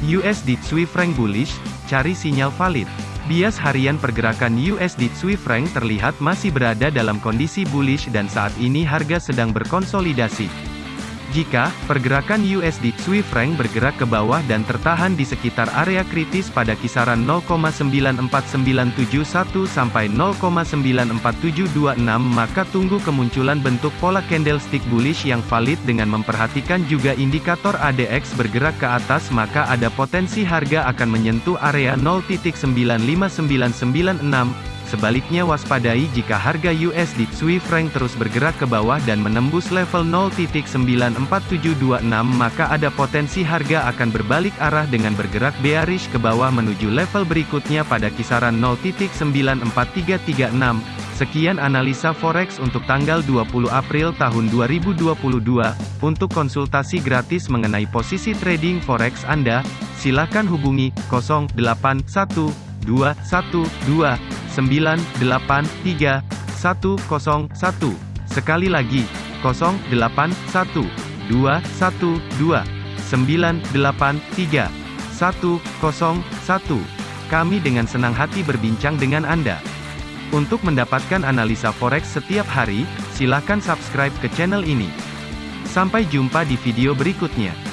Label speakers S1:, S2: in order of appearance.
S1: USD Swiss franc bullish, cari sinyal valid. Bias harian pergerakan USD Swiss franc terlihat masih berada dalam kondisi bullish dan saat ini harga sedang berkonsolidasi. Jika pergerakan USD Swiss franc bergerak ke bawah dan tertahan di sekitar area kritis pada kisaran 0,94971 sampai 0,94726 maka tunggu kemunculan bentuk pola candlestick bullish yang valid dengan memperhatikan juga indikator ADX bergerak ke atas maka ada potensi harga akan menyentuh area 0.95996 Sebaliknya waspadai jika harga USD Swiss franc terus bergerak ke bawah dan menembus level 0.94726 maka ada potensi harga akan berbalik arah dengan bergerak bearish ke bawah menuju level berikutnya pada kisaran 0.94336. Sekian analisa forex untuk tanggal 20 April tahun 2022. Untuk konsultasi gratis mengenai posisi trading forex Anda, silakan hubungi 081212 983 101. Sekali lagi, 081 212 983 101. Kami dengan senang hati berbincang dengan Anda. Untuk mendapatkan analisa forex setiap hari, silakan subscribe ke channel ini. Sampai jumpa di video berikutnya.